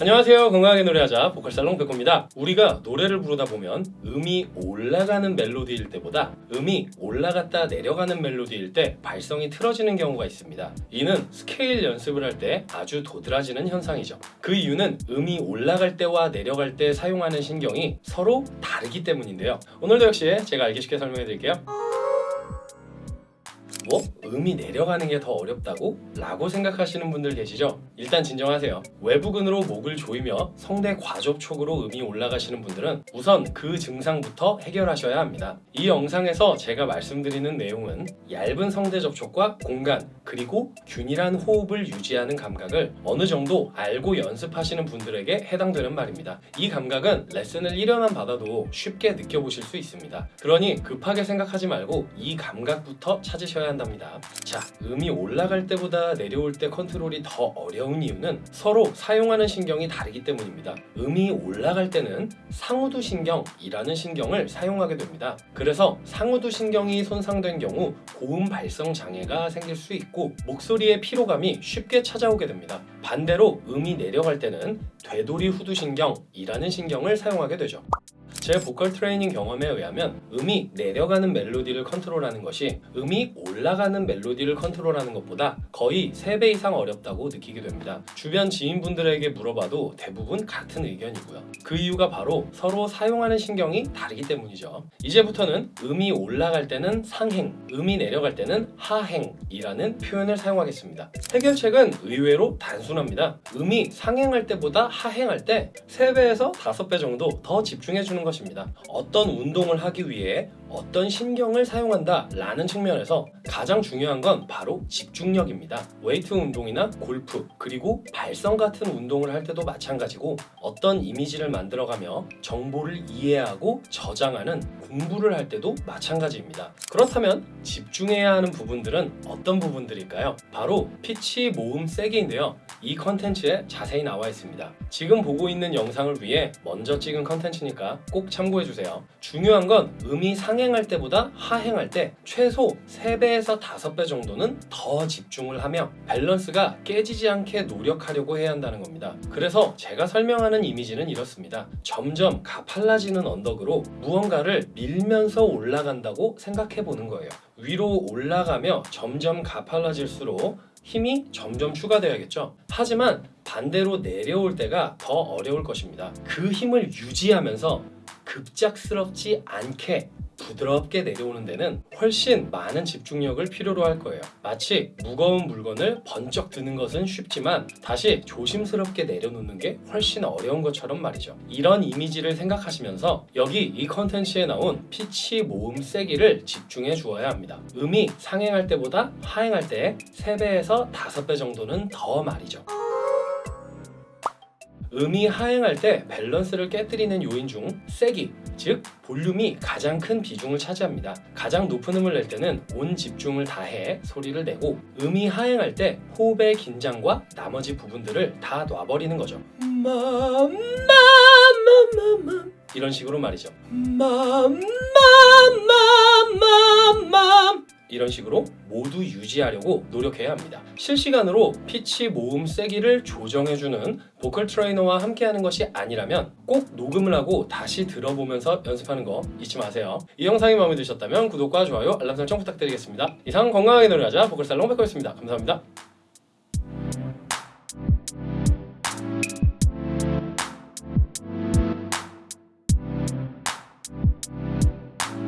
안녕하세요. 건강하게 노래하자 보컬살롱 백호입니다. 우리가 노래를 부르다 보면 음이 올라가는 멜로디일 때보다 음이 올라갔다 내려가는 멜로디일 때 발성이 틀어지는 경우가 있습니다. 이는 스케일 연습을 할 때 아주 도드라지는 현상이죠. 그 이유는 음이 올라갈 때와 내려갈 때 사용하는 신경이 서로 다르기 때문인데요. 오늘도 역시 제가 알기 쉽게 설명해 드릴게요. 뭐? 음이 내려가는 게 더 어렵다고? 라고 생각하시는 분들 계시죠? 일단 진정하세요. 외부근으로 목을 조이며 성대 과접촉으로 음이 올라가시는 분들은 우선 그 증상부터 해결하셔야 합니다. 이 영상에서 제가 말씀드리는 내용은 얇은 성대 접촉과 공간 그리고 균일한 호흡을 유지하는 감각을 어느 정도 알고 연습하시는 분들에게 해당되는 말입니다. 이 감각은 레슨을 1년만 받아도 쉽게 느껴보실 수 있습니다. 그러니 급하게 생각하지 말고 이 감각부터 찾으셔야 한답니다. 자, 음이 올라갈 때보다 내려올 때 컨트롤이 더 어려운 이유는 서로 사용하는 신경이 다르기 때문입니다. 음이 올라갈 때는 상우두 신경이라는 신경을 사용하게 됩니다. 그래서 상우두 신경이 손상된 경우 고음 발성 장애가 생길 수 있고 목소리의 피로감이 쉽게 찾아오게 됩니다. 반대로 음이 내려갈 때는 되돌이 후두 신경이라는 신경을 사용하게 되죠. 제 보컬 트레이닝 경험에 의하면 음이 내려가는 멜로디를 컨트롤하는 것이 음이 올라가는 멜로디를 컨트롤하는 것보다 거의 3배 이상 어렵다고 느끼게 됩니다. 주변 지인분들에게 물어봐도 대부분 같은 의견이고요. 그 이유가 바로 서로 사용하는 신경이 다르기 때문이죠. 이제부터는 음이 올라갈 때는 상행, 음이 내려갈 때는 하행이라는 표현을 사용하겠습니다. 해결책은 의외로 단순합니다. 음이 상행할 때보다 하행할 때 3배에서 5배 정도 더 집중해주는 것입니다. 어떤 운동을 하기 위해 어떤 신경을 사용한다 라는 측면에서 가장 중요한 건 바로 집중력입니다. 웨이트 운동이나 골프 그리고 발성 같은 운동을 할 때도 마찬가지고 어떤 이미지를 만들어가며 정보를 이해하고 저장하는 공부를 할 때도 마찬가지입니다. 그렇다면 집중해야 하는 부분들은 어떤 부분들일까요? 바로 피치 모음 세기인데요. 이 컨텐츠에 자세히 나와 있습니다. 지금 보고 있는 영상을 위해 먼저 찍은 컨텐츠니까 꼭 참고해주세요. 중요한 건 음이 상행할 때보다 하행할 때 최소 3배에서 5배 정도는 더 집중을 하며 밸런스가 깨지지 않게 노력하려고 해야 한다는 겁니다. 그래서 제가 설명하는 이미지는 이렇습니다. 점점 가팔라지는 언덕으로 무언가를 밀면서 올라간다고 생각해 보는 거예요. 위로 올라가며 점점 가팔라질수록 힘이 점점 추가되어야겠죠. 하지만 반대로 내려올 때가 더 어려울 것입니다. 그 힘을 유지하면서 급작스럽지 않게 부드럽게 내려오는 데는 훨씬 많은 집중력을 필요로 할 거예요. 마치 무거운 물건을 번쩍 드는 것은 쉽지만 다시 조심스럽게 내려놓는 게 훨씬 어려운 것처럼 말이죠. 이런 이미지를 생각하시면서 여기 이 컨텐츠에 나온 피치 모음 세기를 집중해 주어야 합니다. 음이 상행할 때보다 하행할 때 3배에서 5배 정도는 더 말이죠. 음이 하행할 때 밸런스를 깨뜨리는 요인 중 세기, 즉 볼륨이 가장 큰 비중을 차지합니다. 가장 높은 음을 낼 때는 온 집중을 다해 소리를 내고 음이 하행할 때 호흡의 긴장과 나머지 부분들을 다 놔버리는 거죠. 이런 식으로 말이죠. 이런 식으로 모두 유지하려고 노력해야 합니다. 실시간으로 피치 모음 세기를 조정해주는 보컬 트레이너와 함께하는 것이 아니라면 꼭 녹음을 하고 다시 들어보면서 연습하는 거 잊지 마세요. 이 영상이 마음에 드셨다면 구독과 좋아요, 알람 설정 부탁드리겠습니다. 이상 건강하게 노래하자 보컬살롱 백호였습니다. 감사합니다.